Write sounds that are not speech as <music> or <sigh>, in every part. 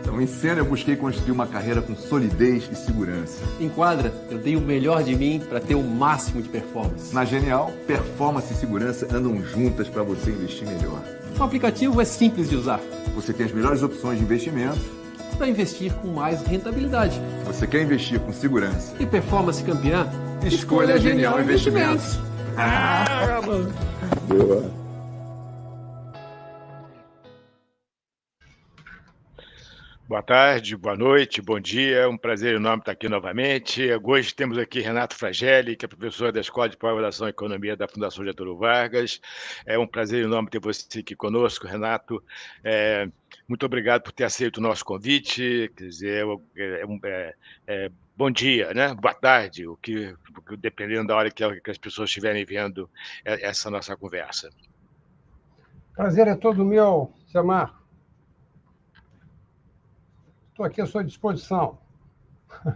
Então, em cena, eu busquei construir uma carreira com solidez e segurança. Em quadra, eu dei o melhor de mim para ter o máximo de performance. Na Genial, performance e segurança andam juntas para você investir melhor. O aplicativo é simples de usar. Você tem as melhores opções de investimento para investir com mais rentabilidade. Você quer investir com segurança e performance campeã? Escolha, Escolha Genial, Genial Investimentos. Investimentos. <laughs> Ah, Boa. Boa tarde, boa noite, bom dia. É um prazer enorme estar aqui novamente. Hoje temos aqui Renato Fragelli, que é professor da Escola de Pós-Graduação em Economia da Fundação Getúlio Vargas. É um prazer enorme ter você aqui conosco, Renato. É, muito obrigado por ter aceito o nosso convite. Quer dizer, é, é, é, bom dia, né? Boa tarde, o que, dependendo da hora que as pessoas estiverem vendo essa nossa conversa. Prazer é todo meu, Samar. Estou aqui à sua disposição.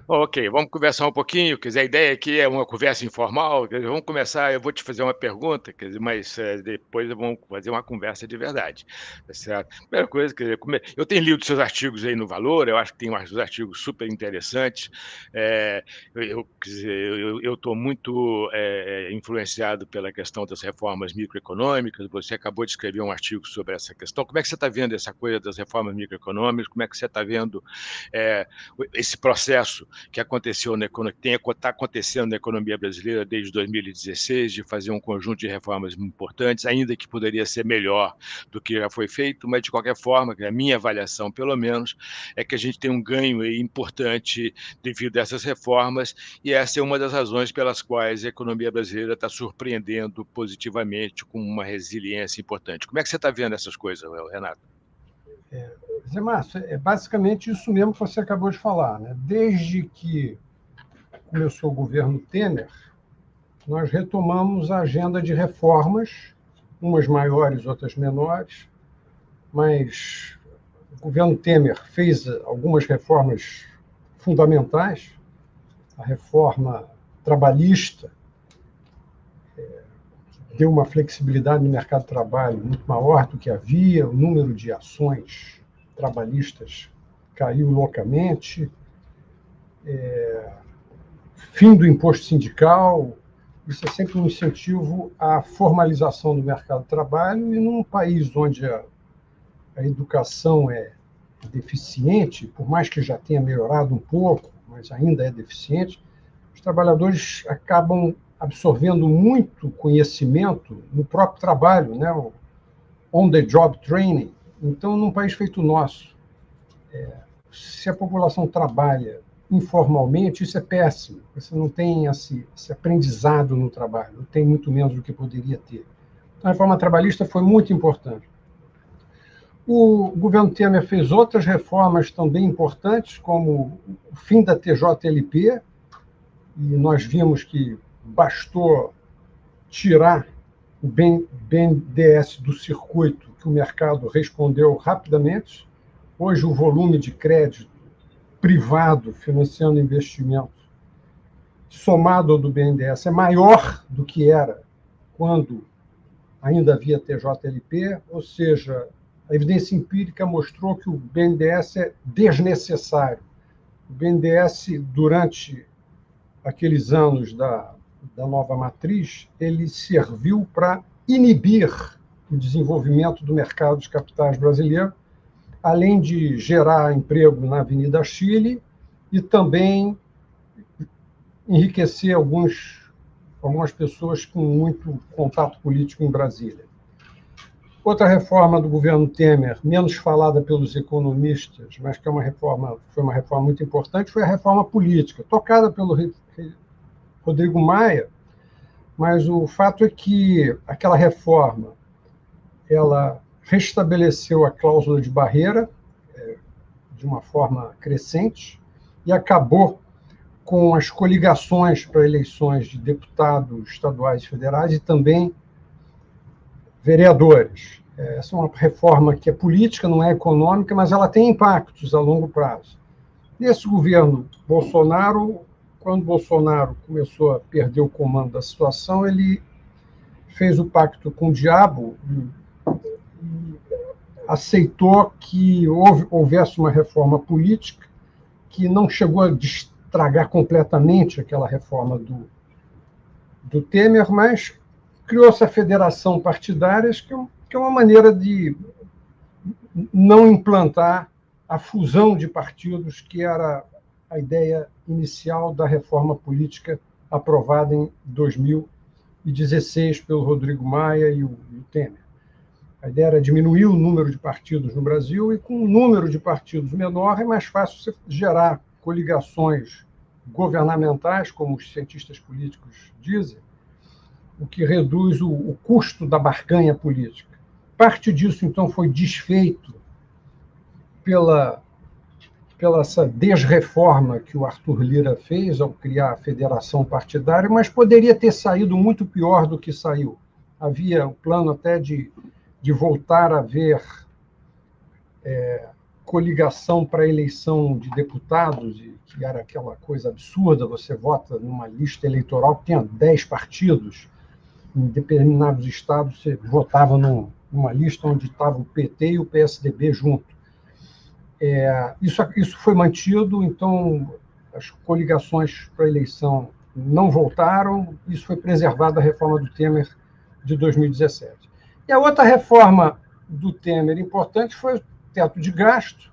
Ok, vamos conversar um pouquinho. Quer dizer, a ideia aqui é uma conversa informal. Dizer, vamos começar. Eu vou te fazer uma pergunta, quer dizer, mas é, depois vamos fazer uma conversa de verdade. Tá certo? Primeira coisa, quer dizer, eu tenho lido seus artigos aí no Valor. Eu acho que tem uns artigos super interessantes. É, eu estou muito é, influenciado pela questão das reformas microeconômicas. Você acabou de escrever um artigo sobre essa questão. Como é que você está vendo essa coisa das reformas microeconômicas? Como é que você está vendo esse processo? Processo que aconteceu na economia, está acontecendo na economia brasileira desde 2016, de fazer um conjunto de reformas importantes, ainda que poderia ser melhor do que já foi feito, mas de qualquer forma, a minha avaliação, pelo menos, é que a gente tem um ganho importante devido a essas reformas, e essa é uma das razões pelas quais a economia brasileira está surpreendendo positivamente com uma resiliência importante. Como é que você está vendo essas coisas, Renato? É, Zé Márcio, é basicamente isso mesmo que você acabou de falar. Né? Desde que começou o governo Temer, nós retomamos a agenda de reformas, umas maiores, outras menores, mas o governo Temer fez algumas reformas fundamentais, a reforma trabalhista, deu uma flexibilidade no mercado de trabalho muito maior do que havia, o número de ações trabalhistas caiu loucamente, é, fim do imposto sindical, isso é sempre um incentivo à formalização do mercado de trabalho, e num país onde a, a educação é deficiente, por mais que já tenha melhorado um pouco, mas ainda é deficiente, os trabalhadores acabam absorvendo muito conhecimento no próprio trabalho, né? on-the-job training. Então, num país feito nosso, é, se a população trabalha informalmente, isso é péssimo. Você não tem esse, esse aprendizado no trabalho, tem muito menos do que poderia ter. Então, a reforma trabalhista foi muito importante. O governo Temer fez outras reformas também importantes, como o fim da TJLP, e nós vimos que bastou tirar o BNDES do circuito, que o mercado respondeu rapidamente. Hoje, o volume de crédito privado financiando investimentos, somado ao do BNDES, é maior do que era quando ainda havia TJLP, ou seja, a evidência empírica mostrou que o BNDES é desnecessário. O BNDES, durante aqueles anos da da nova matriz, ele serviu para inibir o desenvolvimento do mercado de capitais brasileiro, além de gerar emprego na Avenida Chile e também enriquecer alguns, algumas pessoas com muito contato político em Brasília. Outra reforma do governo Temer, menos falada pelos economistas, mas que é uma reforma, foi uma reforma muito importante, foi a reforma política, tocada pelo Rodrigo Maia, mas o fato é que aquela reforma ela restabeleceu a cláusula de barreira é, de uma forma crescente e acabou com as coligações para eleições de deputados estaduais e federais e também vereadores. É, essa é uma reforma que é política, não é econômica, mas ela tem impactos a longo prazo. Nesse governo Bolsonaro, quando Bolsonaro começou a perder o comando da situação, ele fez o pacto com o diabo aceitou que houve, houvesse uma reforma política que não chegou a estragar completamente aquela reforma do, do Temer, mas criou essa federação partidárias, que, é que é uma maneira de não implantar a fusão de partidos, que era a ideia inicial da reforma política aprovada em 2016 pelo Rodrigo Maia e o, e o Temer. A ideia era diminuir o número de partidos no Brasil, e com um número de partidos menor é mais fácil você gerar coligações governamentais, como os cientistas políticos dizem, o que reduz o, o custo da barganha política. Parte disso, então, foi desfeito pela, pela essa desreforma que o Arthur Lira fez ao criar a federação partidária, mas poderia ter saído muito pior do que saiu. Havia o plano até de, de voltar a ver é, coligação para eleição de deputados, que era aquela coisa absurda, você vota numa lista eleitoral que tinha 10 partidos, em determinados estados você votava numa lista onde estava o PT e o PSDB junto. É, isso, isso foi mantido, então as coligações para eleição não voltaram, isso foi preservado da reforma do Temer de 2017. E a outra reforma do Temer importante foi o teto de gasto,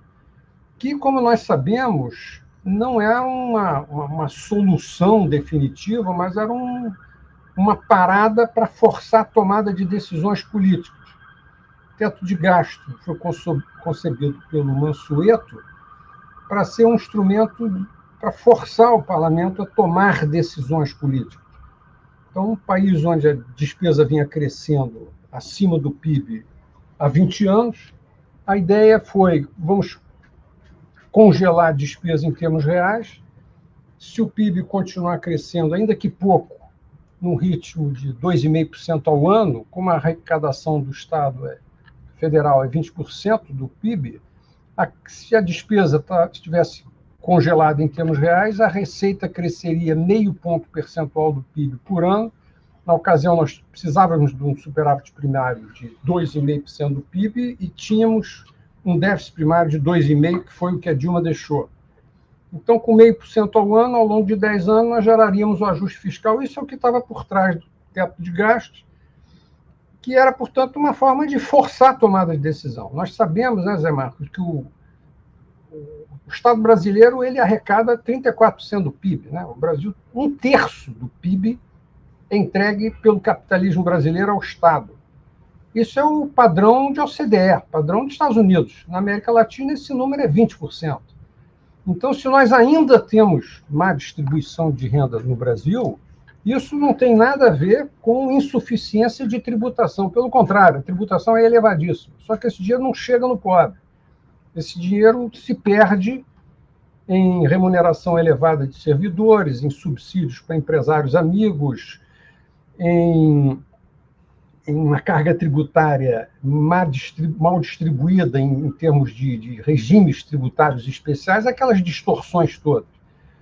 que, como nós sabemos, não é uma, uma, uma solução definitiva, mas era um, uma parada para forçar a tomada de decisões políticas. O teto de gasto foi concebido pelo Mansueto para ser um instrumento para forçar o parlamento a tomar decisões políticas. Então, um país onde a despesa vinha crescendo acima do PIB há 20 anos, a ideia foi: vamos congelar a despesa em termos reais. Se o PIB continuar crescendo, ainda que pouco, num ritmo de 2,5% ao ano, como a arrecadação do Estado é, federal é 20% do PIB, a, se a despesa tá, estivesse congelada em termos reais, a receita cresceria meio ponto percentual do PIB por ano. Na ocasião, nós precisávamos de um superávit primário de 2,5% do PIB e tínhamos um déficit primário de 2,5%, que foi o que a Dilma deixou. Então, com meio por cento ao ano, ao longo de 10 anos, nós geraríamos o ajuste fiscal. Isso é o que estava por trás do teto de gastos, que era, portanto, uma forma de forçar a tomada de decisão. Nós sabemos, né, Zé Marcos, que o, o Estado brasileiro ele arrecada 34% do PIB. Né? O Brasil, um terço do PIB entregue pelo capitalismo brasileiro ao Estado. Isso é o padrão de OCDE, padrão dos Estados Unidos. Na América Latina, esse número é 20%. Então, se nós ainda temos má distribuição de renda no Brasil, isso não tem nada a ver com insuficiência de tributação. Pelo contrário, a tributação é elevadíssima. Só que esse dinheiro não chega no pobre. Esse dinheiro se perde em remuneração elevada de servidores, em subsídios para empresários amigos, em uma carga tributária mal distribuída em, em termos de, de, regimes tributários especiais, aquelas distorções todas.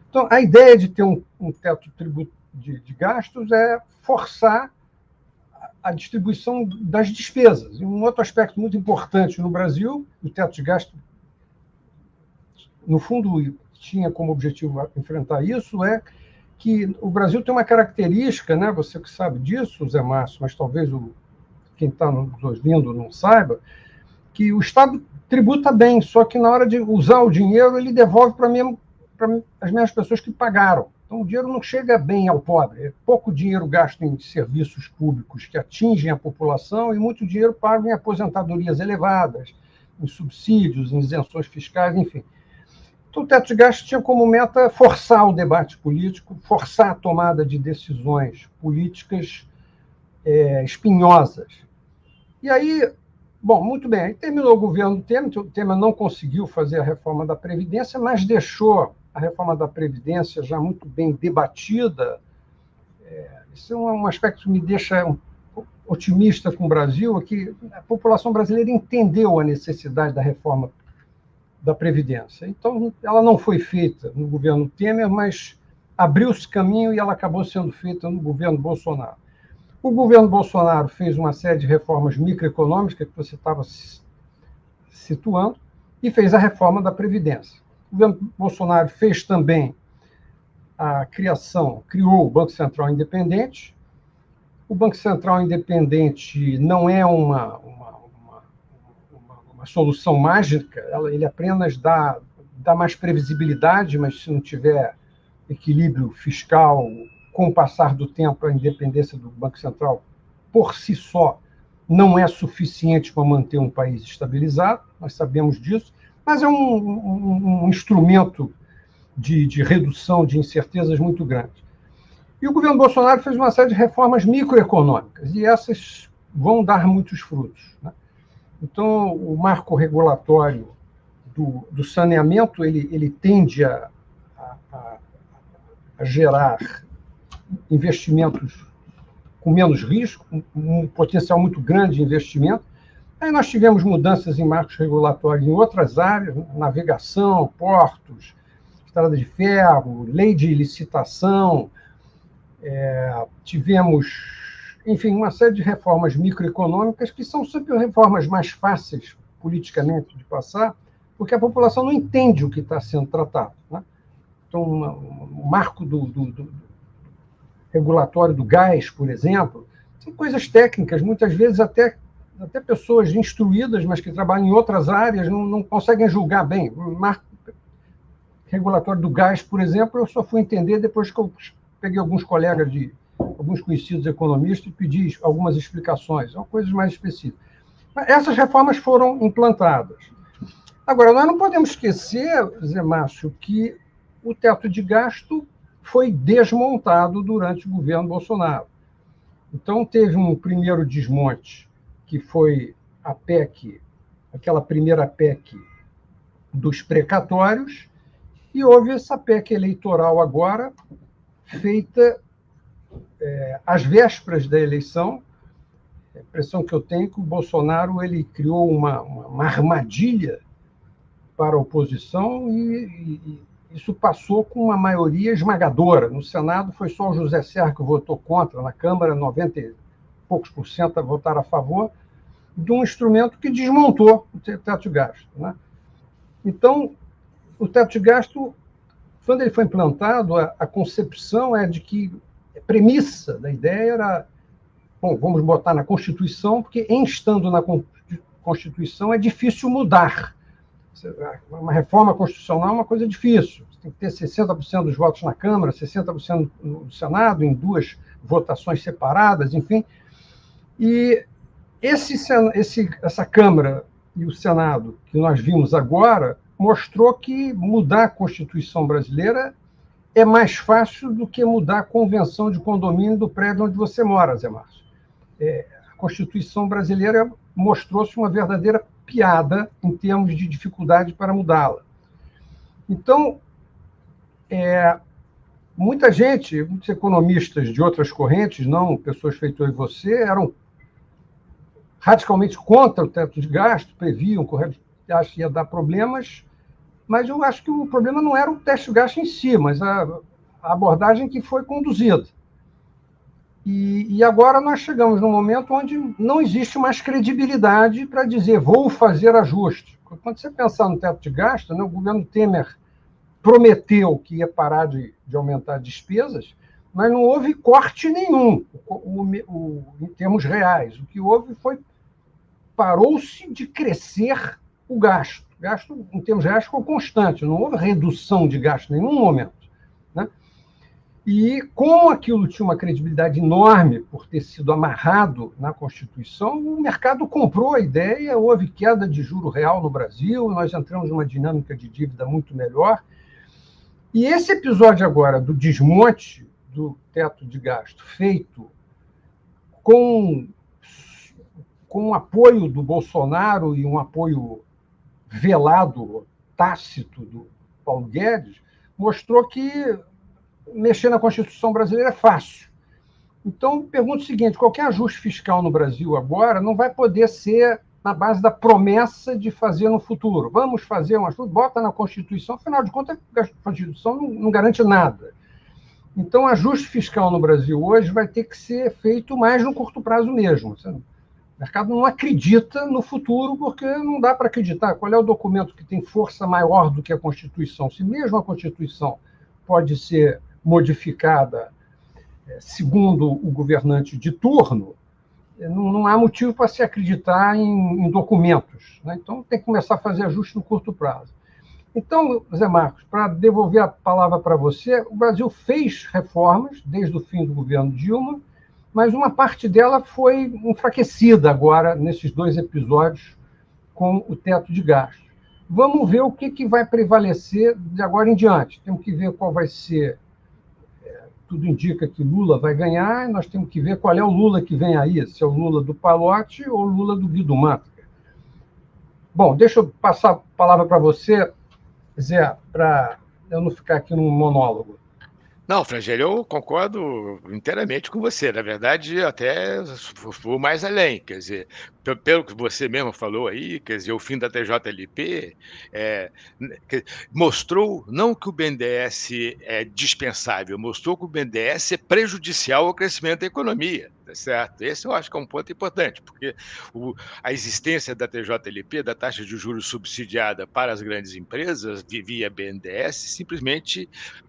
Então, a ideia de ter um, um teto de, de, gastos é forçar a distribuição das despesas. E um outro aspecto muito importante no Brasil, o teto de gasto, no fundo, tinha como objetivo enfrentar isso, é que o Brasil tem uma característica, né? você que sabe disso, Zé Márcio, mas talvez o, quem está nos ouvindo não saiba, que o Estado tributa bem, só que na hora de usar o dinheiro, ele devolve para as mesmas pessoas que pagaram. Então, o dinheiro não chega bem ao pobre. É pouco dinheiro gasto em serviços públicos que atingem a população e muito dinheiro pago em aposentadorias elevadas, em subsídios, em isenções fiscais, enfim. Então, o teto de gastos tinha como meta forçar o debate político, forçar a tomada de decisões políticas é, espinhosas. E aí, bom, muito bem, aí terminou o governo Temer, o Temer não conseguiu fazer a reforma da Previdência, mas deixou a reforma da Previdência já muito bem debatida. É, isso é um aspecto que me deixa otimista com o Brasil, é que a população brasileira entendeu a necessidade da reforma da Previdência. Então, ela não foi feita no governo Temer, mas abriu-se caminho e ela acabou sendo feita no governo Bolsonaro. O governo Bolsonaro fez uma série de reformas microeconômicas que você estava situando, e fez a reforma da Previdência. O governo Bolsonaro fez também a criação, criou o Banco Central Independente. O Banco Central Independente não é uma, uma, uma, solução mágica, ele apenas dá, dá mais previsibilidade, mas se não tiver equilíbrio fiscal, com o passar do tempo, a independência do Banco Central por si só não é suficiente para manter um país estabilizado, nós sabemos disso, mas é um, um, um instrumento de, de, redução de incertezas muito grande. E o governo Bolsonaro fez uma série de reformas microeconômicas, e essas vão dar muitos frutos. Né? Então, o marco regulatório do, do saneamento ele, ele tende a, a, a gerar investimentos com menos risco, um potencial muito grande de investimento. Aí nós tivemos mudanças em marcos regulatórios em outras áreas, navegação, portos, estrada de ferro, lei de licitação, é, tivemos, enfim, uma série de reformas microeconômicas que são sempre reformas mais fáceis politicamente de passar, porque a população não entende o que está sendo tratado. Né? Então, o marco do, do, do regulatório do gás, por exemplo, são coisas técnicas, muitas vezes até, até pessoas instruídas, mas que trabalham em outras áreas, não, não conseguem julgar bem. O marco regulatório do gás, por exemplo, eu só fui entender depois que eu peguei alguns colegas de alguns conhecidos economistas e pedi algumas explicações, coisas mais específicas. Essas reformas foram implantadas. Agora, nós não podemos esquecer, Zé Márcio, que o teto de gasto foi desmontado durante o governo Bolsonaro. Então, teve um primeiro desmonte, que foi a PEC, aquela primeira PEC dos precatórios, e houve essa PEC eleitoral agora, feita é, às vésperas da eleição. A impressão que eu tenho é que o Bolsonaro ele criou uma, uma, uma armadilha para a oposição e, e, isso passou com uma maioria esmagadora. No Senado foi só o José Serra que votou contra, na Câmara 90 e poucos por cento votaram a favor de um instrumento que desmontou o teto de gasto. Né? Então, o teto de gasto, quando ele foi implantado, a, a concepção é de que premissa da ideia era, bom, vamos botar na Constituição, porque em estando na Constituição é difícil mudar. Uma reforma constitucional é uma coisa difícil. Você tem que ter 60% dos votos na Câmara, 60% no Senado, em duas votações separadas, enfim. E esse, esse, essa Câmara e o Senado que nós vimos agora mostrou que mudar a Constituição brasileira é mais fácil do que mudar a convenção de condomínio do prédio onde você mora, Zé Márcio. É, a Constituição brasileira mostrou-se uma verdadeira piada em termos de dificuldade para mudá-la. Então, é, muita gente, muitos economistas de outras correntes, não pessoas feitas eu e você, eram radicalmente contra o teto de gasto, previam que ia dar problemas, mas eu acho que o problema não era o teto de gasto em si, mas a, a abordagem que foi conduzida. E, e, agora nós chegamos num momento onde não existe mais credibilidade para dizer vou fazer ajuste. Quando você pensar no teto de gasto, né, o governo Temer prometeu que ia parar de, de aumentar despesas, mas não houve corte nenhum o, o, o, em termos reais. O que houve foi parou-se de crescer o gasto. Gasto, em termos reais, ficou constante, não houve redução de gasto em nenhum momento. E como aquilo tinha uma credibilidade enorme por ter sido amarrado na Constituição, o mercado comprou a ideia, houve queda de juro real no Brasil, nós entramos numa dinâmica de dívida muito melhor. E esse episódio agora do desmonte do teto de gasto feito com com o apoio do Bolsonaro e um apoio velado, tácito do Paulo Guedes, mostrou que mexer na Constituição brasileira é fácil. Então, pergunto o seguinte: qualquer ajuste fiscal no Brasil agora não vai poder ser na base da promessa de fazer no futuro. Vamos fazer um ajuste, bota na Constituição, afinal de contas, a Constituição não, garante nada. Então, ajuste fiscal no Brasil hoje vai ter que ser feito mais no curto prazo mesmo. O mercado não acredita no futuro porque não dá para acreditar. Qual é o documento que tem força maior do que a Constituição? Se mesmo a Constituição pode ser modificada é, segundo o governante de turno, é, não, há motivo para se acreditar em, em documentos. Né? Então, tem que começar a fazer ajuste no curto prazo. Então, Zé Marcos, para devolver a palavra para você, o Brasil fez reformas desde o fim do governo Dilma, mas uma parte dela foi enfraquecida agora, nesses dois episódios, com o teto de gastos. Vamos ver o que, que vai prevalecer de agora em diante. Temos que ver qual vai ser. É, tudo indica que Lula vai ganhar, nós temos que ver qual é o Lula que vem aí, se é o Lula do Palote ou o Lula do Guido Mantega. Bom, deixa eu passar a palavra para você, Zé, para eu não ficar aqui num monólogo. Não, Frangério, eu concordo inteiramente com você. Na verdade, até vou mais além. Quer dizer, pelo que você mesmo falou aí, quer dizer, o fim da TJLP é, mostrou não que o BNDES é dispensável, mostrou que o BNDES é prejudicial ao crescimento da economia. Tá certo? Esse eu acho que é um ponto importante, porque o, a existência da TJLP, da taxa de juros subsidiada para as grandes empresas, via BNDES, simplesmente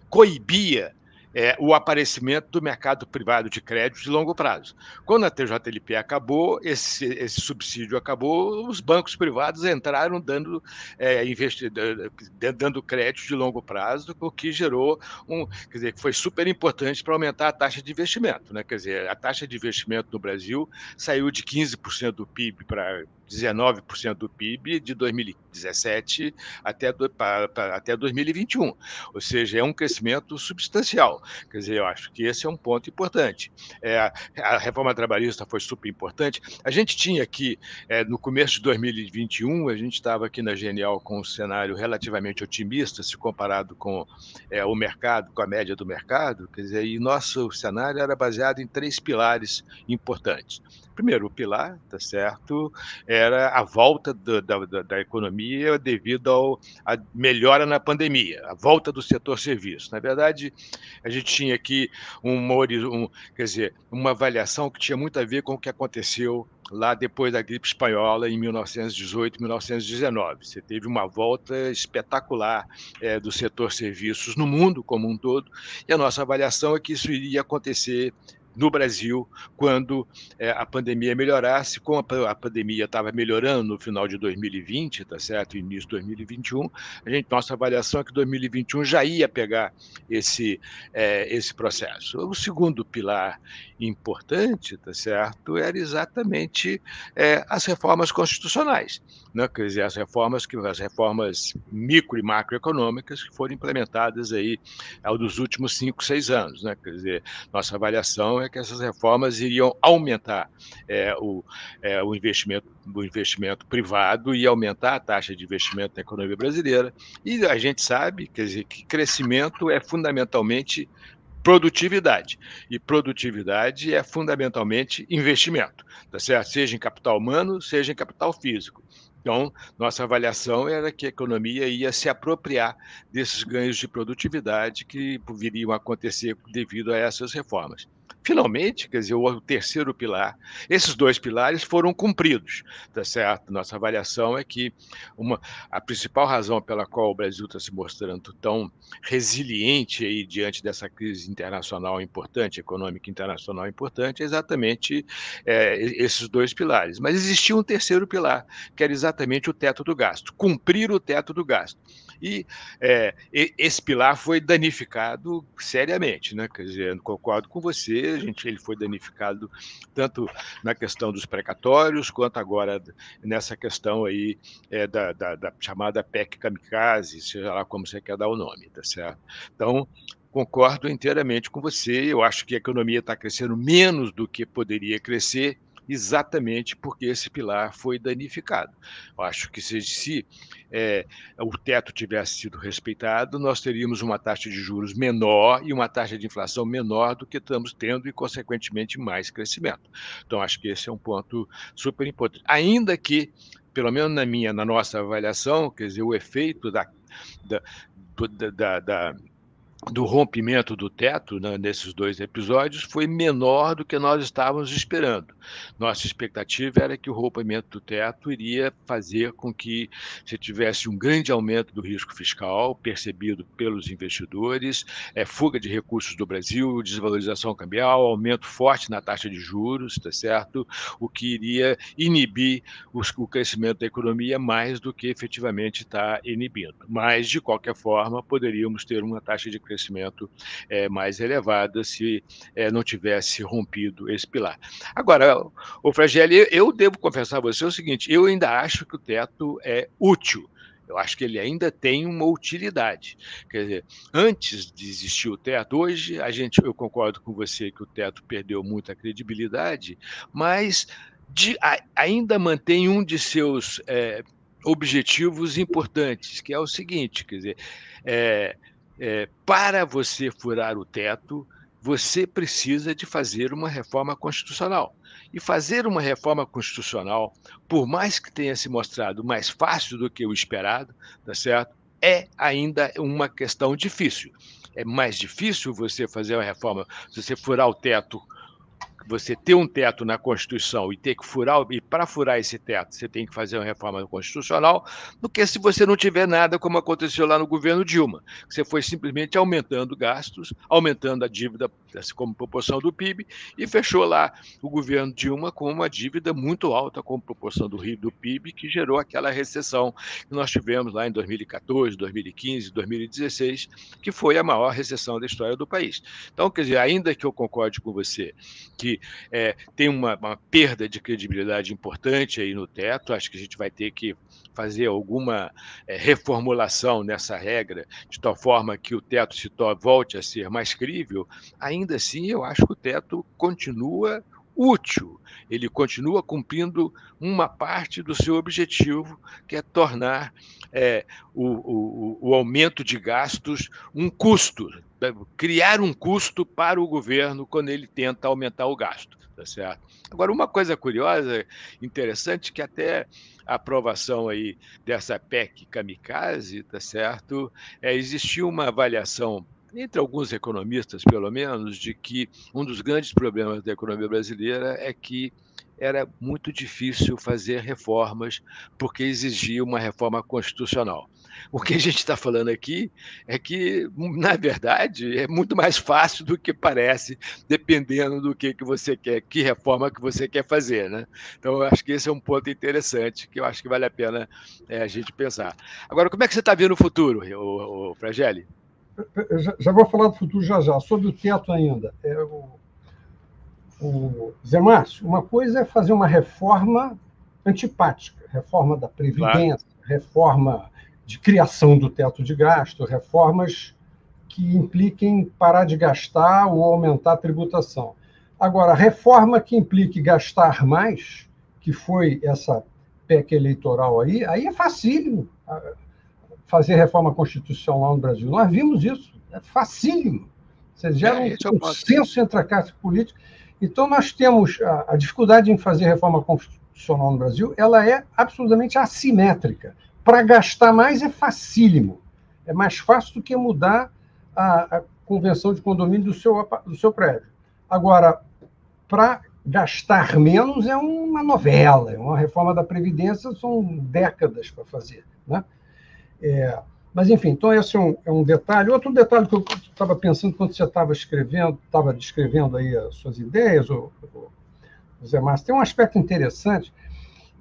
coibia é, o aparecimento do mercado privado de crédito de longo prazo. Quando a TJLP acabou, esse, esse subsídio acabou, os bancos privados entraram dando, é, dando crédito de longo prazo, o que gerou um, quer dizer, que foi super importante para aumentar a taxa de investimento. Né? Quer dizer, a taxa de investimento no Brasil saiu de 15% do PIB para 19% do PIB de 2017 até, do, para, para, até 2021. Ou seja, é um crescimento substancial. Quer dizer, eu acho que esse é um ponto importante. É, a reforma trabalhista foi super importante. A gente tinha aqui, é, no começo de 2021, a gente estava aqui na Genial com um cenário relativamente otimista, se comparado com é, o mercado, com a média do mercado. Quer dizer, e nosso cenário era baseado em três pilares importantes primeiro, o pilar, tá certo, era a volta do, da, da, economia devido à melhora na pandemia, a volta do setor serviço. Na verdade, a gente tinha aqui um, um, quer dizer, uma avaliação que tinha muito a ver com o que aconteceu lá depois da gripe espanhola em 1918, 1919. Você teve uma volta espetacular é, do setor serviços no mundo como um todo, e a nossa avaliação é que isso iria acontecer no Brasil quando é, a pandemia melhorasse. Como a, a pandemia estava melhorando no final de 2020, tá certo? Início de 2021, a gente, nossa avaliação é que 2021 já ia pegar esse, é, esse processo. O segundo pilar importante, tá certo, era exatamente é, as reformas constitucionais, né? quer dizer, as reformas que as reformas micro e macroeconômicas que foram implementadas aí ao dos últimos cinco, seis anos, né? Quer dizer, nossa avaliação é é que essas reformas iriam aumentar é, o, é, o, investimento, o investimento privado e aumentar a taxa de investimento na economia brasileira. E a gente sabe quer dizer, que crescimento é fundamentalmente produtividade. E produtividade é fundamentalmente investimento, tá certo? Seja em capital humano, seja em capital físico. Então, nossa avaliação era que a economia ia se apropriar desses ganhos de produtividade que viriam a acontecer devido a essas reformas. Finalmente, quer dizer, o terceiro pilar, esses dois pilares foram cumpridos, tá certo? Nossa avaliação é que uma, a principal razão pela qual o Brasil está se mostrando tão resiliente aí diante dessa crise internacional importante, econômica internacional importante, é exatamente é, esses dois pilares. Mas existia um terceiro pilar, que era exatamente o teto do gasto, cumprir o teto do gasto. E é, esse pilar foi danificado seriamente, né? Quer dizer, concordo com você, a gente, ele foi danificado tanto na questão dos precatórios, quanto agora nessa questão aí é, da, da, da, chamada PEC kamikaze, seja lá como você quer dar o nome, tá certo? Então, concordo inteiramente com você, eu acho que a economia está crescendo menos do que poderia crescer, exatamente porque esse pilar foi danificado. Eu acho que se, se é, o teto tivesse sido respeitado, nós teríamos uma taxa de juros menor e uma taxa de inflação menor do que estamos tendo e, consequentemente, mais crescimento. Então, acho que esse é um ponto super importante. Ainda que, pelo menos na minha, na nossa avaliação, quer dizer, o efeito da, da, da, da do rompimento do teto né, nesses dois episódios foi menor do que nós estávamos esperando. Nossa expectativa era que o rompimento do teto iria fazer com que se tivesse um grande aumento do risco fiscal percebido pelos investidores, é, fuga de recursos do Brasil, desvalorização cambial, aumento forte na taxa de juros, tá certo? O que iria inibir os, o crescimento da economia mais do que efetivamente está inibindo. Mas, de qualquer forma, poderíamos ter uma taxa de crescimento é, mais elevada se é, não tivesse rompido esse pilar. Agora, o Fragelli, eu devo confessar a você o seguinte: eu ainda acho que o teto é útil. Eu acho que ele ainda tem uma utilidade. Quer dizer, antes de existir o teto, hoje a gente, eu concordo com você que o teto perdeu muita credibilidade, mas de, a, ainda mantém um de seus é, objetivos importantes, que é o seguinte: quer dizer, é, é, para você furar o teto, você precisa de fazer uma reforma constitucional. E fazer uma reforma constitucional, por mais que tenha se mostrado mais fácil do que o esperado, tá certo? É ainda uma questão difícil. É mais difícil você fazer uma reforma, se você furar o teto você ter um teto na Constituição e ter que furar, e para furar esse teto, você tem que fazer uma reforma constitucional, do que se você não tiver nada, como aconteceu lá no governo Dilma. Você foi simplesmente aumentando gastos, aumentando a dívida como proporção do PIB, e fechou lá o governo Dilma com uma dívida muito alta como proporção do, do PIB, que gerou aquela recessão que nós tivemos lá em 2014, 2015, 2016, que foi a maior recessão da história do país. Então, quer dizer, ainda que eu concorde com você que é, tem uma, uma, perda de credibilidade importante aí no teto. Acho que a gente vai ter que fazer alguma é, reformulação nessa regra, de tal forma que o teto se volte a ser mais crível. Ainda assim, eu acho que o teto continua útil, ele continua cumprindo uma parte do seu objetivo, que é tornar é, o, o, o aumento de gastos um custo, criar um custo para o governo quando ele tenta aumentar o gasto. Tá certo? Agora, uma coisa curiosa, interessante, que até a aprovação aí dessa PEC kamikaze, tá certo? É, existiu uma avaliação entre alguns economistas, pelo menos, de que um dos grandes problemas da economia brasileira é que era muito difícil fazer reformas porque exigia uma reforma constitucional. O que a gente está falando aqui é que, na verdade, é muito mais fácil do que parece, dependendo do que, que você quer, que reforma que você quer fazer. Né? Então, eu acho que esse é um ponto interessante que eu acho que vale a pena é, a gente pensar. Agora, como é que você está vendo o futuro, o, o Fragelli? já, já, vou falar do futuro já já. Sobre o teto ainda. É, o, o Zé Márcio, uma coisa é fazer uma reforma antipática, reforma da Previdência, claro. reforma de criação do teto de gasto, reformas que impliquem parar de gastar ou aumentar a tributação. Agora, reforma que implique gastar mais, que foi essa PEC eleitoral aí, aí é facílimo fazer reforma constitucional no Brasil. Nós vimos isso, é facílimo. Você gera é, um consenso entre a classe política. Então, nós temos a, a, dificuldade em fazer reforma constitucional no Brasil, ela é absolutamente assimétrica. Para gastar mais é facílimo. É mais fácil do que mudar a, a convenção de condomínio do seu, do seu prédio. Agora, para gastar menos é uma novela, é uma reforma da Previdência, são décadas para fazer. Né? É, mas, enfim, então esse é um, é um, detalhe. Outro detalhe que eu estava pensando quando você estava escrevendo, estava descrevendo aí as suas ideias, o, o Zé Márcio, tem um aspecto interessante.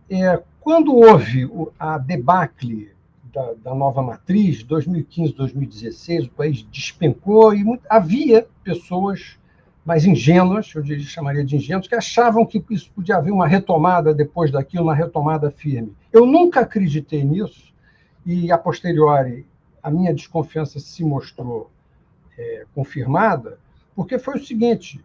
É, quando houve a debacle da, da nova matriz, 2015, 2016, o país despencou e muito, havia pessoas mais ingênuas, eu chamaria de ingênuos, que achavam que isso podia haver uma retomada depois daquilo, uma retomada firme. Eu nunca acreditei nisso, e a posteriori a minha desconfiança se mostrou é, confirmada, porque foi o seguinte: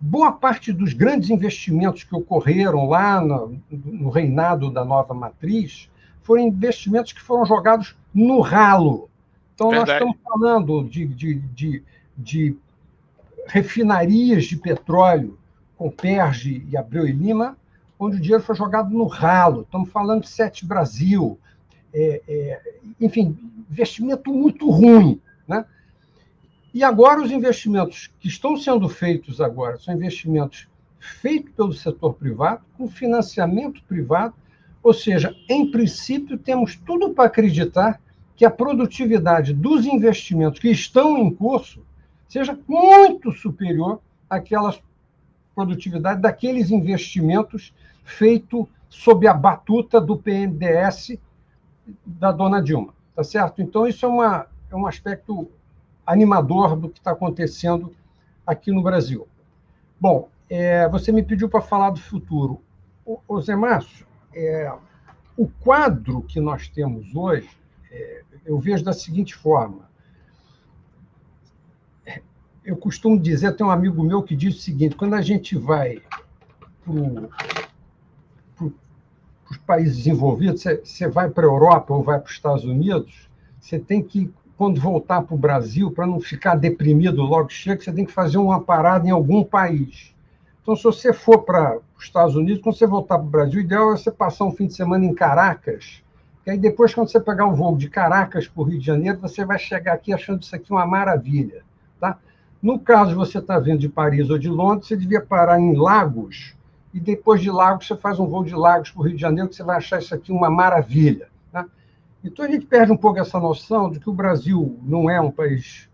boa parte dos grandes investimentos que ocorreram lá no, no reinado da nova matriz foram investimentos que foram jogados no ralo. Então, Verdade. nós estamos falando de, de, de, de refinarias de petróleo com Perge e Abreu e Lima, onde o dinheiro foi jogado no ralo. Estamos falando de Sete Brasil, é, é, enfim, investimento muito ruim. Né? E agora os investimentos que estão sendo feitos agora são investimentos feitos pelo setor privado, com financiamento privado, ou seja, em princípio temos tudo para acreditar que a produtividade dos investimentos que estão em curso seja muito superior àquela produtividade daqueles investimentos feitos sob a batuta do PNDS da dona Dilma, tá certo? Então isso é, uma, é um aspecto animador do que está acontecendo aqui no Brasil. Bom, é, você me pediu para falar do futuro. O, Zé Márcio, é, o quadro que nós temos hoje, é, eu vejo da seguinte forma. Eu costumo dizer, tem um amigo meu que diz o seguinte: quando a gente vai para os países desenvolvidos, você vai para a Europa ou vai para os Estados Unidos, você tem que quando voltar para o Brasil, para não ficar deprimido logo chega, você tem que fazer uma parada em algum país. Então, se você for para os Estados Unidos, quando você voltar para o Brasil, o ideal é você passar um fim de semana em Caracas, e aí depois, quando você pegar o voo de Caracas para o Rio de Janeiro, você vai chegar aqui achando isso aqui uma maravilha. Tá? No caso, você está vindo de Paris ou de Londres, você devia parar em Lagos, e depois de Lagos, você faz um voo de Lagos para o Rio de Janeiro, que você vai achar isso aqui uma maravilha. Então a gente perde um pouco essa noção de que o Brasil não é um país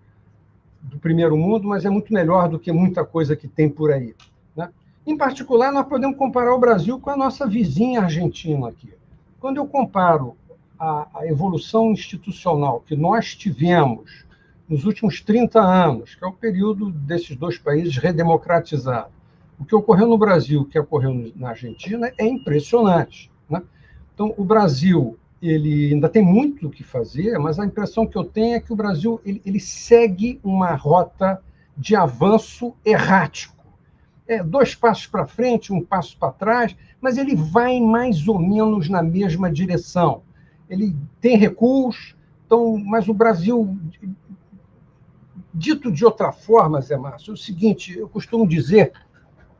do primeiro mundo, mas é muito melhor do que muita coisa que tem por aí. Né? Em particular, nós podemos comparar o Brasil com a nossa vizinha Argentina aqui. Quando eu comparo a, a evolução institucional que nós tivemos nos últimos 30 anos, que é o período desses dois países redemocratizados, o que ocorreu no Brasil, o que ocorreu na Argentina, é impressionante. Né? Então, o Brasil ele ainda tem muito o que fazer, mas a impressão que eu tenho é que o Brasil ele, ele segue uma rota de avanço errático. É, dois passos para frente, um passo para trás, mas ele vai mais ou menos na mesma direção. Ele tem recuos, então, mas o Brasil, dito de outra forma, Zé Márcio, é o seguinte: eu costumo dizer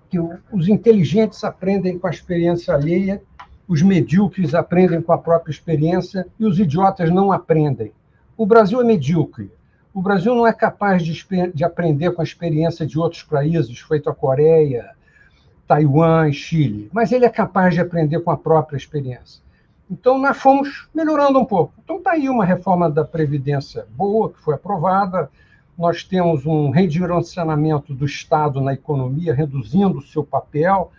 que os inteligentes aprendem com a experiência alheia os medíocres aprendem com a própria experiência e os idiotas não aprendem. O Brasil é medíocre. O Brasil não é capaz de, de aprender com a experiência de outros países, feito a Coreia, Taiwan Chile, mas ele é capaz de aprender com a própria experiência. Então, nós fomos melhorando um pouco. Então, está aí uma reforma da Previdência boa, que foi aprovada. Nós temos um redirecionamento do Estado na economia, reduzindo o seu papel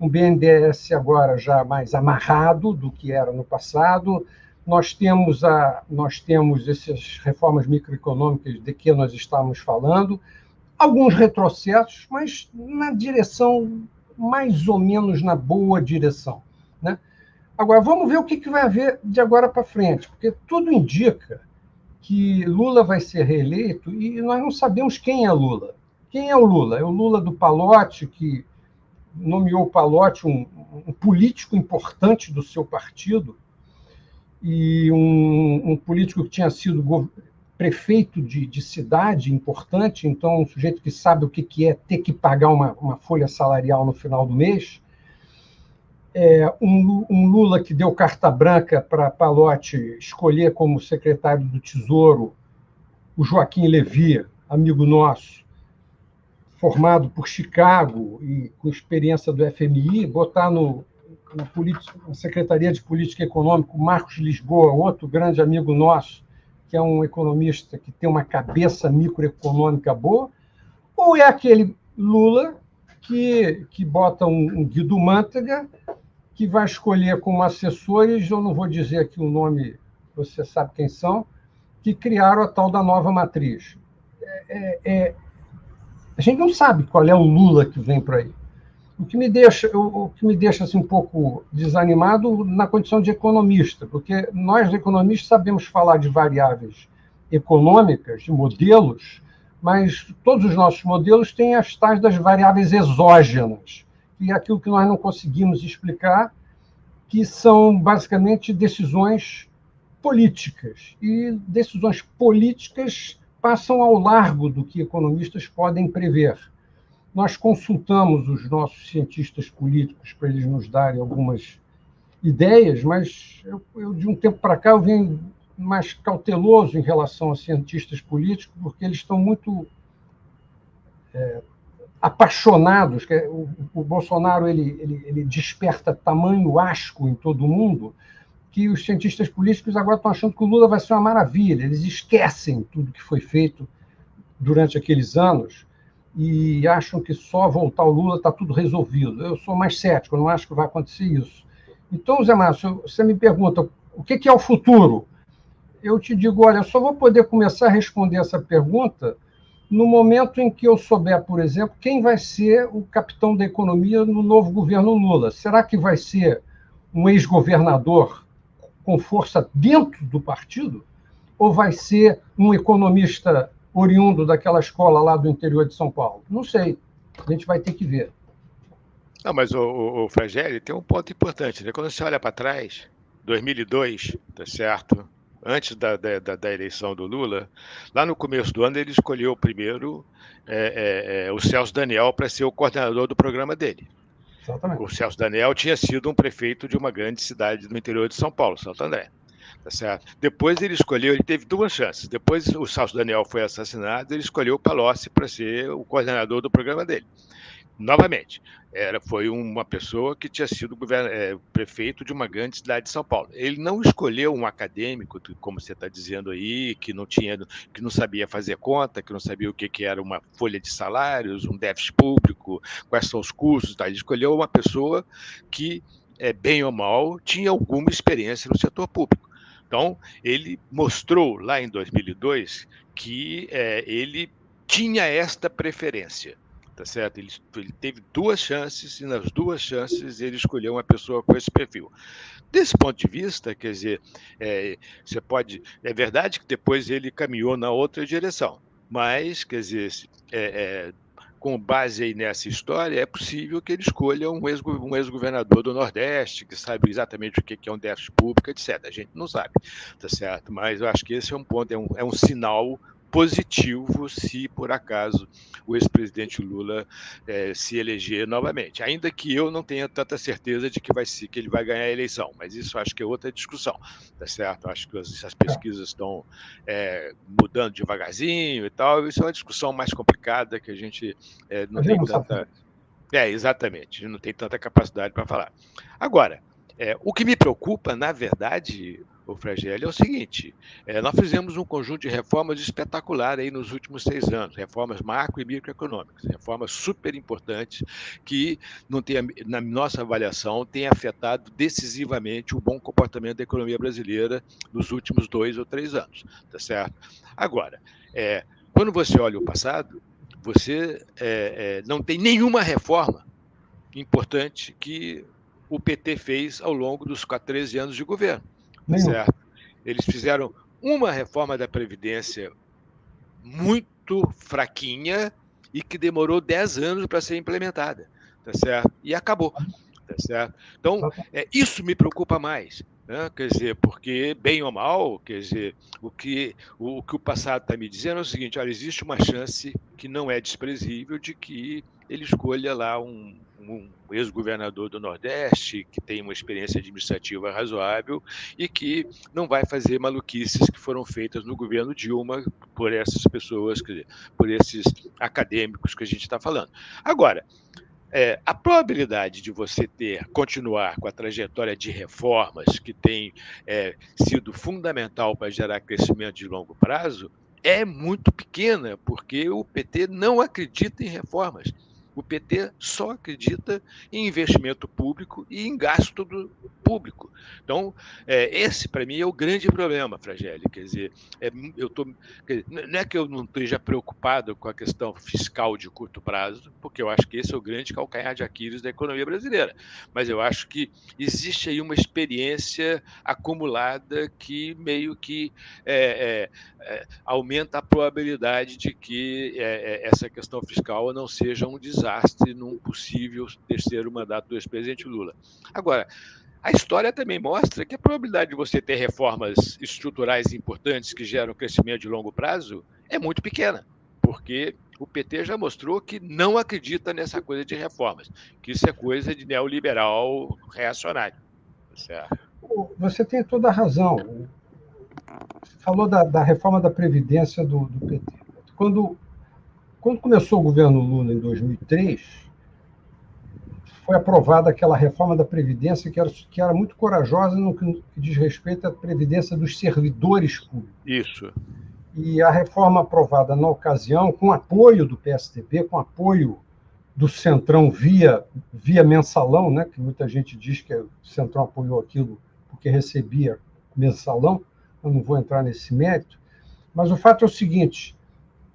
um BNDES agora já mais amarrado do que era no passado. Nós temos, a, nós temos essas reformas microeconômicas de que nós estamos falando, alguns retrocessos, mas na direção mais ou menos na boa direção. Né? Agora, vamos ver o que, que vai haver de agora para frente, porque tudo indica que Lula vai ser reeleito e nós não sabemos quem é Lula. Quem é o Lula? É o Lula do Palote, que nomeou Palotti um, um, político importante do seu partido e um, um político que tinha sido prefeito de, de, cidade importante, então um sujeito que sabe o que, que é ter que pagar uma, uma folha salarial no final do mês. É, um, um, Lula que deu carta branca para Palotti escolher como secretário do Tesouro o Joaquim Levy, amigo nosso, formado por Chicago e com experiência do FMI, botar no, na, na Secretaria de Política Econômica o Marcos Lisboa, outro grande amigo nosso, que é um economista que tem uma cabeça microeconômica boa, ou é aquele Lula que, que bota um, um Guido Mantega, que vai escolher como assessores, eu não vou dizer aqui o nome, você sabe quem são, que criaram a tal da nova matriz. É, é, a gente não sabe qual é o Lula que vem por aí. O que me deixa, o, que me deixa assim, um pouco desanimado na condição de economista, porque nós, economistas, sabemos falar de variáveis econômicas, de modelos, mas todos os nossos modelos têm as tais das variáveis exógenas, que é aquilo que nós não conseguimos explicar, que são basicamente decisões políticas. E decisões políticas passam ao largo do que economistas podem prever. Nós consultamos os nossos cientistas políticos para eles nos darem algumas ideias, mas eu, eu de um tempo para cá eu venho mais cauteloso em relação a cientistas políticos, porque eles estão muito é, apaixonados. É, o, o, Bolsonaro ele, ele, ele desperta tamanho asco em todo mundo que os cientistas políticos agora estão achando que o Lula vai ser uma maravilha. Eles esquecem tudo que foi feito durante aqueles anos e acham que só voltar o Lula está tudo resolvido. Eu sou mais cético, não acho que vai acontecer isso. Então, Zé Márcio, você me pergunta o que é o futuro? Eu te digo, olha, eu só vou poder começar a responder essa pergunta no momento em que eu souber, por exemplo, quem vai ser o capitão da economia no novo governo Lula. Será que vai ser um ex-governador com força dentro do partido? Ou vai ser um economista oriundo daquela escola lá do interior de São Paulo? Não sei. A gente vai ter que ver. Não, mas o, o, o tem um ponto importante, né? Quando você olha para trás, 2002, tá certo? Antes da, da, da, eleição do Lula, lá no começo do ano ele escolheu primeiro é, é, é, o Celso Daniel para ser o coordenador do programa dele. Exatamente. O Celso Daniel tinha sido um prefeito de uma grande cidade do interior de São Paulo, Santo André. Tá certo? Depois ele escolheu, ele teve duas chances. Depois o Celso Daniel foi assassinado, ele escolheu o Palocci para ser o coordenador do programa dele. Novamente, era, foi uma pessoa que tinha sido é, prefeito de uma grande cidade de São Paulo. Ele não escolheu um acadêmico, como você está dizendo aí, que não tinha, que não sabia fazer conta, que não sabia o que, que era uma folha de salários, um déficit público, quais são os custos. Tá? Ele escolheu uma pessoa que, é, bem ou mal, tinha alguma experiência no setor público. Então, ele mostrou lá em 2002 que é, ele tinha esta preferência, tá certo? Ele, ele, teve duas chances e nas duas chances ele escolheu uma pessoa com esse perfil. Desse ponto de vista, quer dizer, é, você pode, é verdade que depois ele caminhou na outra direção, mas, quer dizer, é, é com base aí nessa história, é possível que ele escolha um ex-governador do Nordeste, que sabe exatamente o que é um déficit público, etc. A gente não sabe, tá certo? Mas eu acho que esse é um ponto, é um, é um sinal positivo se por acaso o ex-presidente Lula é, se eleger novamente. Ainda que eu não tenha tanta certeza de que vai ser que ele vai ganhar a eleição, mas isso acho que é outra discussão, tá certo? Acho que as, as pesquisas estão é, mudando devagarzinho e tal. Isso é uma discussão mais complicada que a gente é, não tem tanta. É, exatamente, não tem tanta capacidade para falar. Agora, o que me preocupa, na verdade, o Fragelli, é o seguinte: é, nós fizemos um conjunto de reformas espetacular aí nos últimos seis anos, reformas macro e microeconômicas, reformas super importantes que, não tem, na nossa avaliação, têm afetado decisivamente o bom comportamento da economia brasileira nos últimos dois ou três anos, tá certo? Agora, é, quando você olha o passado, você é, é não tem nenhuma reforma importante que o PT fez ao longo dos 13 anos de governo. Certo? Eles fizeram uma reforma da Previdência muito fraquinha e que demorou 10 anos para ser implementada, tá certo? E acabou, tá certo? Então, é, isso me preocupa mais, né? quer dizer, porque, bem ou mal, quer dizer, o que o, o que o passado está me dizendo é o seguinte, olha, existe uma chance que não é desprezível de que ele escolha lá um, um ex-governador do Nordeste, que tem uma experiência administrativa razoável e que não vai fazer maluquices que foram feitas no governo Dilma por essas pessoas, por esses acadêmicos que a gente está falando. Agora, é, a probabilidade de você ter continuar com a trajetória de reformas que tem é, sido fundamental para gerar crescimento de longo prazo é muito pequena, porque o PT não acredita em reformas. O PT só acredita em investimento público e em gasto do público. Então, é, esse, para mim, é o grande problema, Fragelli. Quer dizer, é, eu tô, não é que eu não esteja preocupado com a questão fiscal de curto prazo, porque eu acho que esse é o grande calcanhar de Aquiles da economia brasileira. Mas eu acho que existe aí uma experiência acumulada que meio que é, é, é aumenta a probabilidade de que é, essa questão fiscal não seja um desastre desastre num possível terceiro mandato do ex-presidente Lula. Agora, a história também mostra que a probabilidade de você ter reformas estruturais importantes que geram crescimento de longo prazo é muito pequena, porque o PT já mostrou que não acredita nessa coisa de reformas, que isso é coisa de neoliberal reacionário. Certo? Você tem toda a razão. falou da, da reforma da Previdência do, do PT. Quando, quando começou o governo Lula em 2003, foi aprovada aquela reforma da Previdência que era, que era muito corajosa no que diz respeito à Previdência dos servidores públicos. Isso. E a reforma aprovada na ocasião, com apoio do PSDB, com apoio do Centrão via, via mensalão, né, que muita gente diz que o Centrão apoiou aquilo porque recebia mensalão, eu não vou entrar nesse mérito, mas o fato é o seguinte: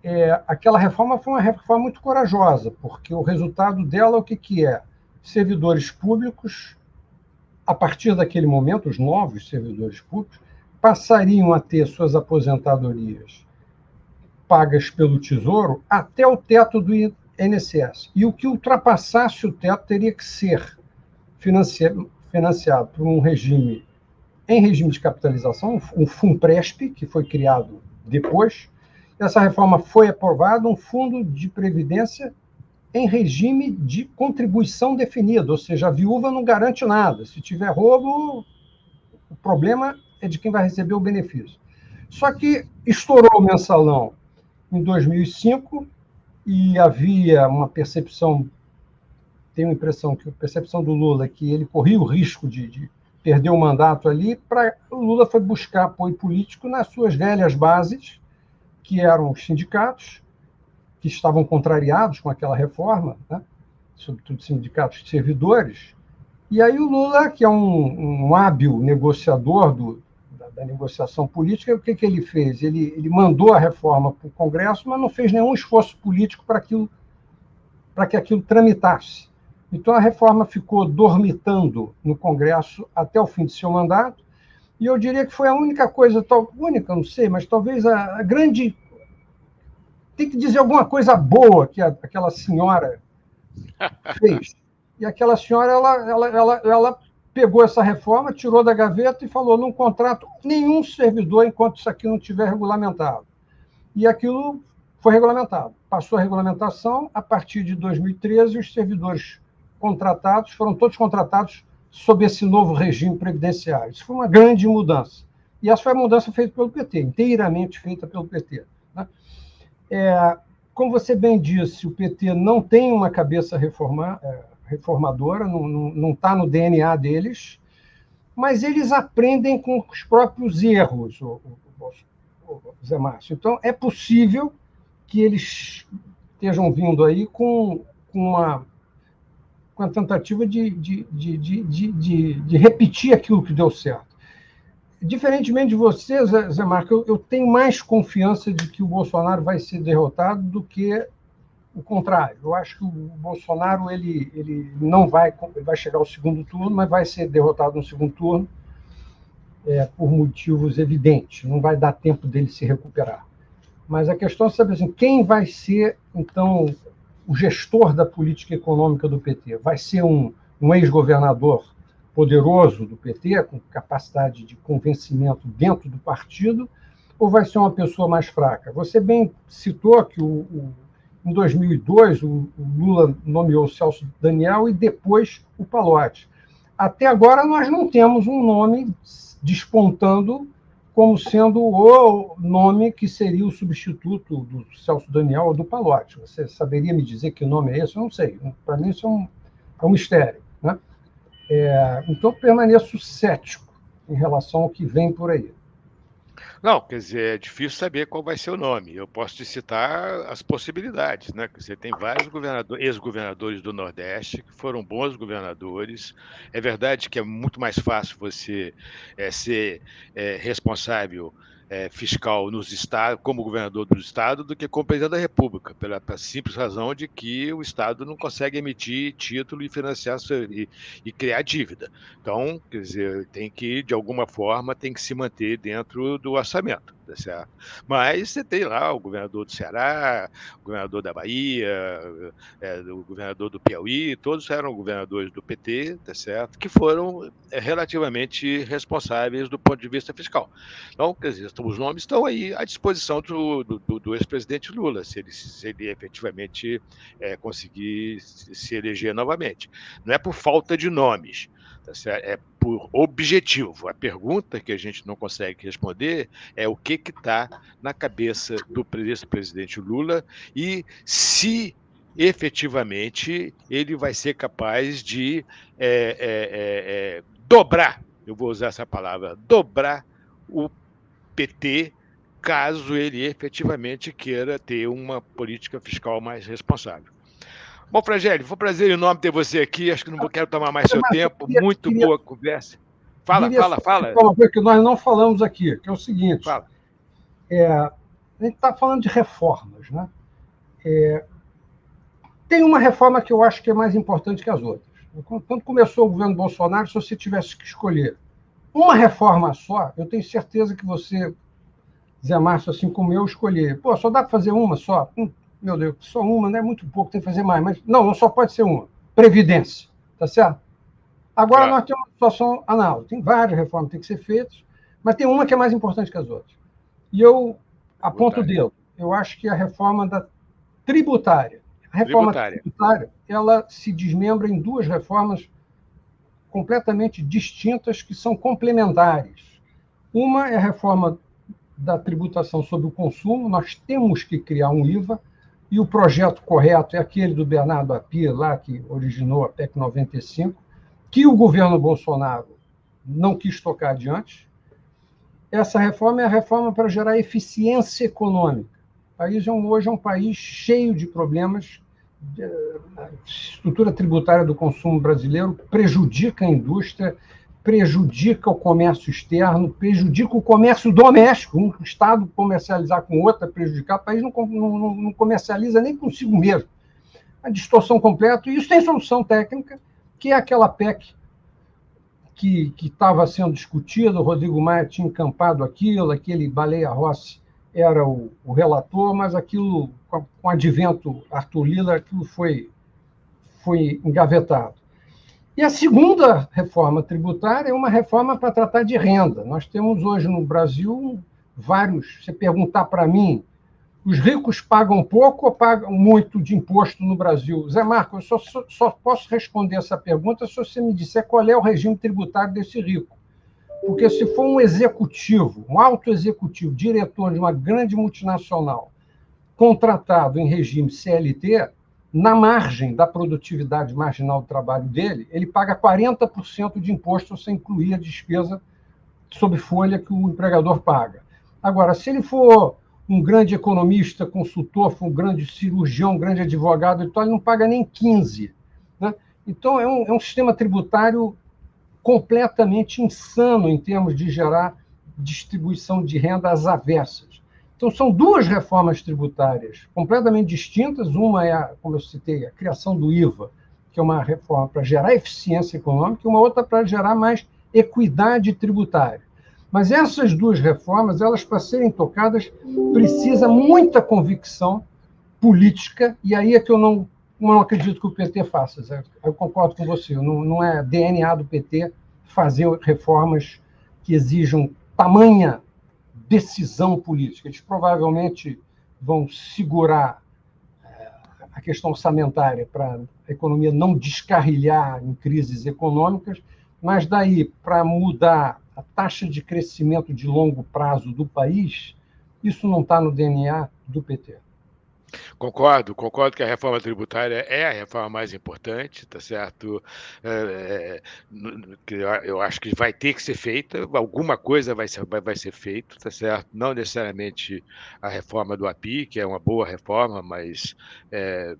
é, aquela reforma foi uma reforma muito corajosa, porque o resultado dela, o que, que é? servidores públicos, a partir daquele momento, os novos servidores públicos, passariam a ter suas aposentadorias pagas pelo Tesouro até o teto do INSS. E o que ultrapassasse o teto teria que ser financiado por um regime, em regime de capitalização, um FUNPRESP, que foi criado depois. Essa reforma foi aprovada, um fundo de previdência em regime de contribuição definida, ou seja, a viúva não garante nada. Se tiver roubo, o problema é de quem vai receber o benefício. Só que estourou o mensalão em 2005 e havia uma percepção, tenho a impressão que a percepção do Lula é que ele corria o risco de, de perder o mandato ali, para o Lula foi buscar apoio político nas suas velhas bases, que eram os sindicatos, que estavam contrariados com aquela reforma, né? sobretudo sindicatos de servidores. E aí o Lula, que é um, um hábil negociador do, da, da, negociação política, o que, que ele fez? Ele, ele mandou a reforma para o Congresso, mas não fez nenhum esforço político para aquilo, para que aquilo tramitasse. Então a reforma ficou dormitando no Congresso até o fim de seu mandato, e eu diria que foi a única coisa, tal, única, não sei, mas talvez a, a grande tem que dizer alguma coisa boa que a, aquela senhora <laughs> fez. E aquela senhora, ela, ela, ela, ela pegou essa reforma, tirou da gaveta e falou: não contrato nenhum servidor enquanto isso aqui não tiver regulamentado. E aquilo foi regulamentado. Passou a regulamentação, a partir de 2013, os servidores contratados foram todos contratados sob esse novo regime previdenciário. Isso foi uma grande mudança. E essa foi a mudança feita pelo PT, inteiramente feita pelo PT. É, como você bem disse, o PT não tem uma cabeça reforma, é, reformadora, não está no DNA deles, mas eles aprendem com os próprios erros, o, o, o, Zé Márcio. Então, é possível que eles estejam vindo aí com, com uma, com a tentativa de, de, de, de, de, repetir aquilo que deu certo diferentemente de você, Zé Marco, eu, eu, tenho mais confiança de que o Bolsonaro vai ser derrotado do que o contrário. Eu acho que o Bolsonaro ele, ele não vai, ele vai chegar ao segundo turno, mas vai ser derrotado no segundo turno é, por motivos evidentes. Não vai dar tempo dele se recuperar. Mas a questão é saber assim, quem vai ser, então, o gestor da política econômica do PT? Vai ser um, um ex-governador poderoso do PT, com capacidade de convencimento dentro do partido, ou vai ser uma pessoa mais fraca? Você bem citou que o, o, em 2002 o, o, Lula nomeou o Celso Daniel e depois o Palotti. Até agora nós não temos um nome despontando como sendo o nome que seria o substituto do Celso Daniel ou do Palotti. Você saberia me dizer que nome é esse? Eu não sei. Para mim isso é um, é um mistério. Né? É, então, permaneço cético em relação ao que vem por aí. Não, quer dizer, é difícil saber qual vai ser o nome. Eu posso te citar as possibilidades, né? Você tem vários ex-governadores do Nordeste que foram bons governadores. É verdade que é muito mais fácil você é, ser é, responsável é, fiscal nos estados, como governador do estado, do que como presidente da República, pela, pela, simples razão de que o estado não consegue emitir título e financiar e, e, criar dívida. Então, quer dizer, tem que de alguma forma tem que se manter dentro do orçamento Mas você tem lá o governador do Ceará, o governador da Bahia, é, o governador do Piauí, todos eram governadores do PT, tá certo? Que foram é, relativamente responsáveis do ponto de vista fiscal. Então, quer dizer, os nomes estão aí à disposição do, do, do ex-presidente Lula, se ele, se ele efetivamente é, conseguir se eleger novamente. Não é por falta de nomes, é por objetivo. A pergunta que a gente não consegue responder é o que está na cabeça do presidente Lula e se efetivamente ele vai ser capaz de é, é, é, é dobrar, eu vou usar essa palavra, dobrar o PT caso ele efetivamente queira ter uma política fiscal mais responsável. Bom, Frangeli, foi um prazer enorme ter você aqui. Acho que não quero tomar mais seu tempo. Muito queria, boa conversa. Fala, fala, fala. Uma coisa que nós não falamos aqui, que é o seguinte. Fala. É, a gente está falando de reformas, né? É, tem uma reforma que eu acho que é mais importante que as outras. Quando começou o governo Bolsonaro, se você tivesse que escolher uma reforma só, eu tenho certeza que você, Zé Márcio, assim como eu, escolher. Pô, só dá para fazer uma só? Hum, meu Deus, só uma, não é muito pouco, tem que fazer mais. Mas não, não só pode ser uma. Previdência, tá certo? Agora claro. nós temos uma situação análoga. Tem várias reformas que têm que ser feitas, mas tem uma que é mais importante que as outras. E eu aponto o dedo. Eu acho que a reforma da tributária. A reforma tributária. tributária, ela se desmembra em duas reformas completamente distintas que são complementares. Uma é a reforma da tributação sobre o consumo, nós temos que criar um IVA, e o projeto correto é aquele do Bernardo Apia, lá que originou a PEC 95, que o governo Bolsonaro não quis tocar adiante. Essa reforma é a reforma para gerar eficiência econômica. O país é hoje é um país cheio de problemas. A estrutura tributária do consumo brasileiro prejudica a indústria, prejudica o comércio externo, prejudica o comércio doméstico. Um Estado comercializar com outro é prejudicar, o país não, não, não comercializa nem consigo mesmo. A distorção completa, e isso tem solução técnica, que é aquela PEC que estava sendo discutida, o Rodrigo Maia tinha encampado aquilo, aquele Baleia Rossi era o, o relator, mas aquilo, com, o advento Arthur Lila, aquilo foi, foi engavetado. E a segunda reforma tributária é uma reforma para tratar de renda. Nós temos hoje no Brasil vários. Se perguntar para mim, os ricos pagam pouco ou pagam muito de imposto no Brasil? Zé Marco, eu só, só, posso responder essa pergunta se você me disser qual é o regime tributário desse rico. Porque se for um executivo, um alto executivo, diretor de uma grande multinacional, contratado em regime CLT, na margem da produtividade marginal do trabalho dele, ele paga 40% de imposto sem incluir a despesa sob folha que o empregador paga. Agora, se ele for um grande economista, consultor, for um grande cirurgião, um grande advogado, então ele não paga nem 15%. Né? Então, é um, é um sistema tributário completamente insano em termos de gerar distribuição de renda às avessas. Então, são duas reformas tributárias completamente distintas. Uma é, a, como eu citei, a criação do IVA, que é uma reforma para gerar eficiência econômica, e uma outra para gerar mais equidade tributária. Mas essas duas reformas, elas para serem tocadas, precisa muita convicção política, e aí é que eu não, não acredito que o PT faça. Eu concordo com você, não, não é DNA do PT fazer reformas que exijam tamanha decisão política. Eles provavelmente vão segurar eh, a questão orçamentária para a economia não descarrilhar em crises econômicas, mas daí para mudar a taxa de crescimento de longo prazo do país, isso não está no DNA do PT. Concordo, concordo que a reforma tributária é a reforma mais importante, tá certo? É, é, eu acho que vai ter que ser feita, alguma coisa vai ser, vai, vai ser feito, tá certo? Não necessariamente a reforma do API, que é uma boa reforma, mas é,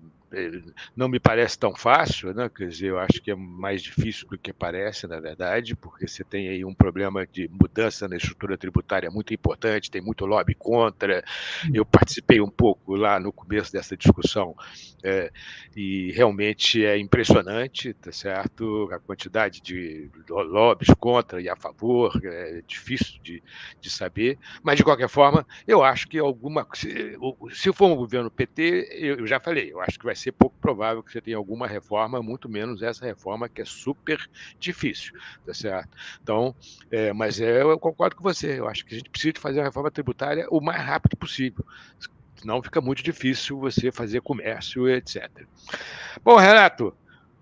não me parece tão fácil, né? quer dizer, eu acho que é mais difícil do que parece, na verdade, porque você tem aí um problema de mudança na estrutura tributária muito importante, tem muito lobby contra. Eu participei um pouco lá no começo dessa discussão é, e realmente é impressionante, tá certo? A quantidade de lobbies contra e a favor, é difícil de, de saber, mas de qualquer forma, eu acho que alguma. Se, se for um governo PT, eu já falei, eu acho que vai ser pouco provável que você tenha alguma reforma, muito menos essa reforma que é super difícil, tá certo? Então, é, mas é, eu concordo com você, eu acho que a gente precisa fazer a reforma tributária o mais rápido possível senão fica muito difícil você fazer comércio, etc. Bom, Renato,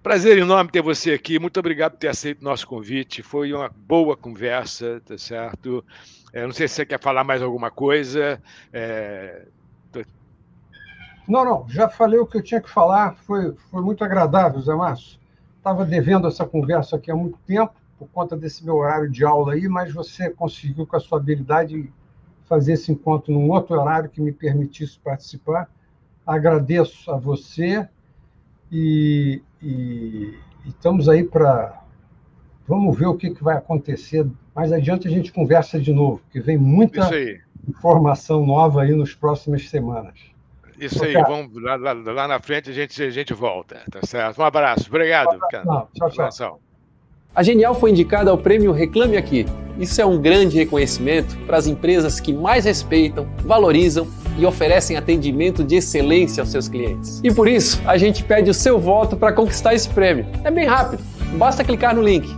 Prazer enorme ter você aqui. Muito obrigado por ter aceito o nosso convite. Foi uma boa conversa, tá certo? É, não sei se você quer falar mais alguma coisa. É... Não, não. Já falei o que eu tinha que falar. Foi, foi muito agradável, Zé Márcio. Estava devendo essa conversa aqui há muito tempo, por conta desse meu horário de aula aí, mas você conseguiu, com a sua habilidade, fazer esse encontro num outro horário que me permitisse participar. Agradeço a você e, e, e estamos aí para. Vamos ver o que, que vai acontecer. Mais adiante a gente conversa de novo, porque vem muita informação nova aí nas próximas semanas. Isso aí, vamos lá, lá, lá, na frente a gente, a gente volta, tá certo? Um abraço, obrigado. Não, tchau, tchau. A Genial foi indicada ao prêmio Reclame Aqui. Isso é um grande reconhecimento para as empresas que mais respeitam, valorizam e oferecem atendimento de excelência aos seus clientes. E por isso, a gente pede o seu voto para conquistar esse prêmio. É bem rápido, basta clicar no link